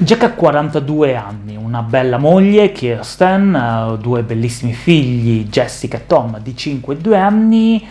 Jack ha 42 anni, una bella moglie, Kirsten, due bellissimi figli, Jessica e Tom, di 5 e 2 anni,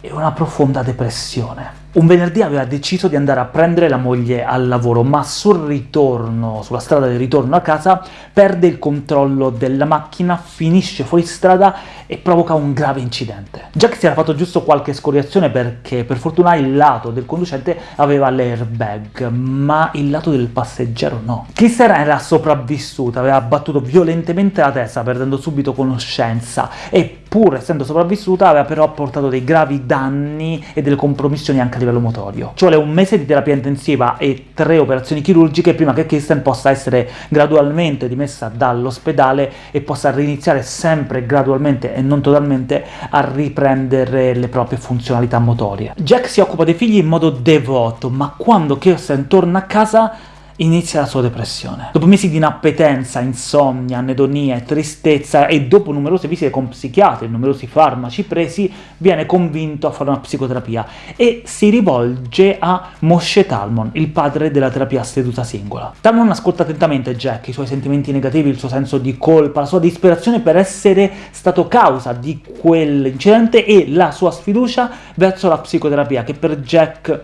e una profonda depressione. Un venerdì aveva deciso di andare a prendere la moglie al lavoro, ma sul ritorno, sulla strada del ritorno a casa, perde il controllo della macchina, finisce fuori strada e provoca un grave incidente. Jack si era fatto giusto qualche scoriazione perché per fortuna il lato del conducente aveva l'airbag, ma il lato del passeggero no. Kirsten era sopravvissuta, aveva battuto violentemente la testa, perdendo subito conoscenza, e pur essendo sopravvissuta aveva però portato dei gravi danni e delle compromissioni anche livello motorio. Ci vuole un mese di terapia intensiva e tre operazioni chirurgiche prima che Kirsten possa essere gradualmente dimessa dall'ospedale e possa riniziare sempre gradualmente e non totalmente a riprendere le proprie funzionalità motorie. Jack si occupa dei figli in modo devoto, ma quando Kirsten torna a casa inizia la sua depressione. Dopo mesi di inappetenza, insonnia, anedonia e tristezza, e dopo numerose visite con psichiatri e numerosi farmaci presi, viene convinto a fare una psicoterapia e si rivolge a Moshe Talmon, il padre della terapia seduta singola. Talmon ascolta attentamente Jack, i suoi sentimenti negativi, il suo senso di colpa, la sua disperazione per essere stato causa di quell'incidente e la sua sfiducia verso la psicoterapia, che per Jack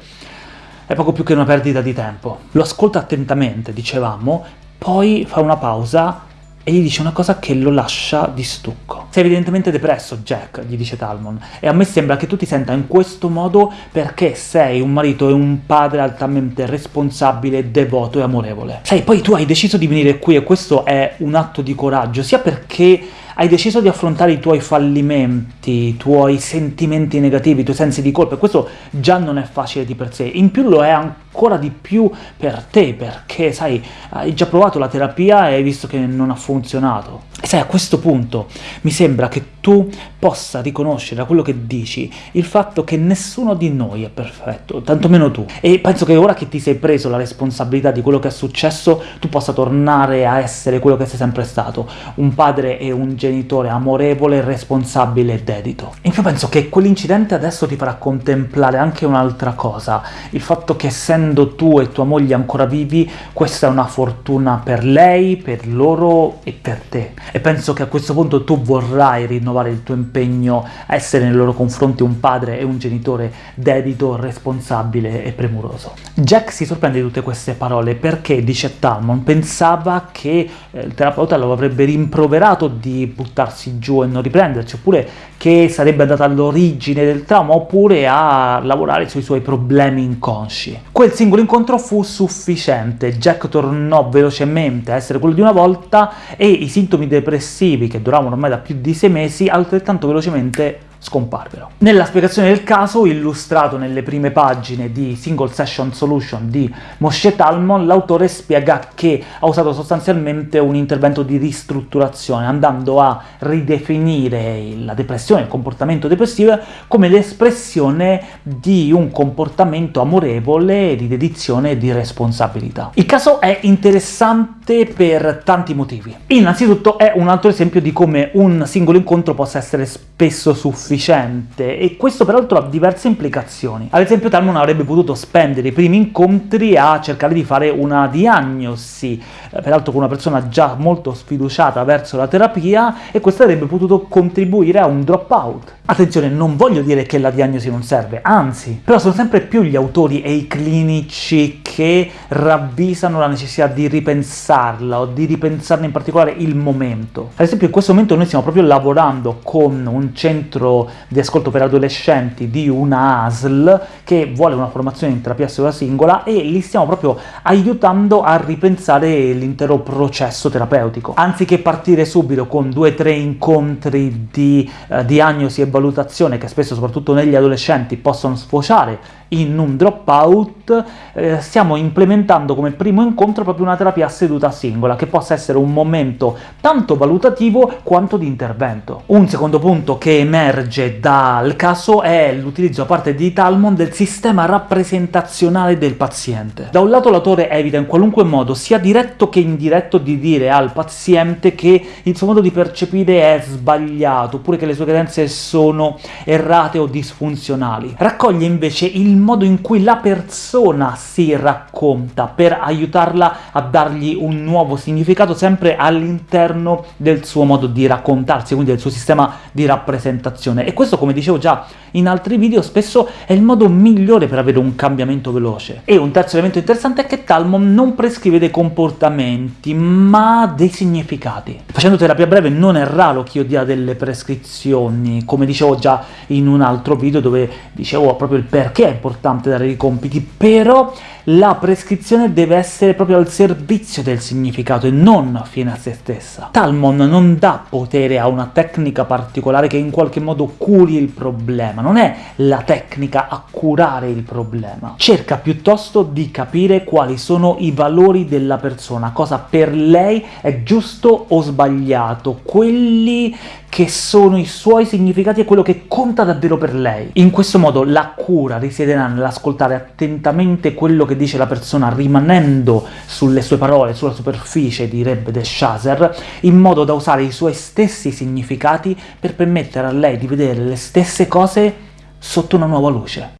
è poco più che una perdita di tempo. Lo ascolta attentamente, dicevamo, poi fa una pausa e gli dice una cosa che lo lascia di stucco. Sei evidentemente depresso, Jack, gli dice Talmon, e a me sembra che tu ti senta in questo modo perché sei un marito e un padre altamente responsabile, devoto e amorevole. Sai, poi tu hai deciso di venire qui e questo è un atto di coraggio, sia perché hai deciso di affrontare i tuoi fallimenti, i tuoi sentimenti negativi, i tuoi sensi di colpa, e questo già non è facile di per sé, in più lo è ancora di più per te, perché, sai, hai già provato la terapia e hai visto che non ha funzionato. E sai, a questo punto mi sembra che tu possa riconoscere da quello che dici il fatto che nessuno di noi è perfetto, tantomeno tu. E penso che ora che ti sei preso la responsabilità di quello che è successo, tu possa tornare a essere quello che sei sempre stato, un padre e un genitore amorevole, responsabile e dedito. In più penso che quell'incidente adesso ti farà contemplare anche un'altra cosa, il fatto che essendo tu e tua moglie ancora vivi, questa è una fortuna per lei, per loro e per te. E penso che a questo punto tu vorrai rinnovare il tuo impegno a essere nei loro confronti un padre e un genitore dedito, responsabile e premuroso. Jack si sorprende di tutte queste parole perché, dice Talmon, pensava che eh, il terapeuta lo avrebbe rimproverato di buttarsi giù e non riprenderci, oppure che sarebbe andata all'origine del trauma, oppure a lavorare sui suoi problemi inconsci. Quel singolo incontro fu sufficiente, Jack tornò velocemente a essere quello di una volta e i sintomi depressivi, che duravano ormai da più di sei mesi, altrettanto velocemente scomparvero. Nella spiegazione del caso, illustrato nelle prime pagine di Single Session Solution di Moshe Talmon, l'autore spiega che ha usato sostanzialmente un intervento di ristrutturazione, andando a ridefinire la depressione, il comportamento depressivo, come l'espressione di un comportamento amorevole, di dedizione e di responsabilità. Il caso è interessante per tanti motivi. Innanzitutto è un altro esempio di come un singolo incontro possa essere spesso sufficiente sufficiente, e questo peraltro ha diverse implicazioni. Ad esempio Talmon avrebbe potuto spendere i primi incontri a cercare di fare una diagnosi, eh, peraltro con una persona già molto sfiduciata verso la terapia, e questo avrebbe potuto contribuire a un dropout. Attenzione, non voglio dire che la diagnosi non serve, anzi, però sono sempre più gli autori e i clinici che ravvisano la necessità di ripensarla, o di ripensarne in particolare il momento. Ad esempio in questo momento noi stiamo proprio lavorando con un centro di ascolto per adolescenti di una ASL che vuole una formazione in terapia seduta singola e li stiamo proprio aiutando a ripensare l'intero processo terapeutico. Anziché partire subito con due o tre incontri di uh, diagnosi e valutazione che spesso, soprattutto negli adolescenti, possono sfociare in un dropout, eh, stiamo implementando come primo incontro proprio una terapia a seduta singola, che possa essere un momento tanto valutativo quanto di intervento. Un secondo punto che emerge dal caso è l'utilizzo da parte di Talmon del sistema rappresentazionale del paziente. Da un lato l'autore evita in qualunque modo, sia diretto che indiretto, di dire al paziente che il suo modo di percepire è sbagliato, oppure che le sue credenze sono errate o disfunzionali. Raccoglie invece il modo in cui la persona si racconta, per aiutarla a dargli un nuovo significato sempre all'interno del suo modo di raccontarsi, quindi del suo sistema di rappresentazione. E questo, come dicevo già in altri video, spesso è il modo migliore per avere un cambiamento veloce. E un terzo elemento interessante è che Talmon non prescrive dei comportamenti, ma dei significati. Facendo terapia breve non è raro che io dia delle prescrizioni, come dicevo già in un altro video dove dicevo proprio il perché è importante dare i compiti, però la prescrizione deve essere proprio al servizio del significato e non fine a se stessa. Talmon non dà potere a una tecnica particolare che in qualche modo curi il problema, non è la tecnica a curare il problema. Cerca piuttosto di capire quali sono i valori della persona, cosa per lei è giusto o sbagliato, quelli che sono i suoi significati e quello che conta davvero per lei. In questo modo la cura risiederà nell'ascoltare attentamente quello che dice la persona, rimanendo sulle sue parole, sulla superficie, direbbe De Chaser, in modo da usare i suoi stessi significati per permettere a lei di vedere le stesse cose sotto una nuova luce.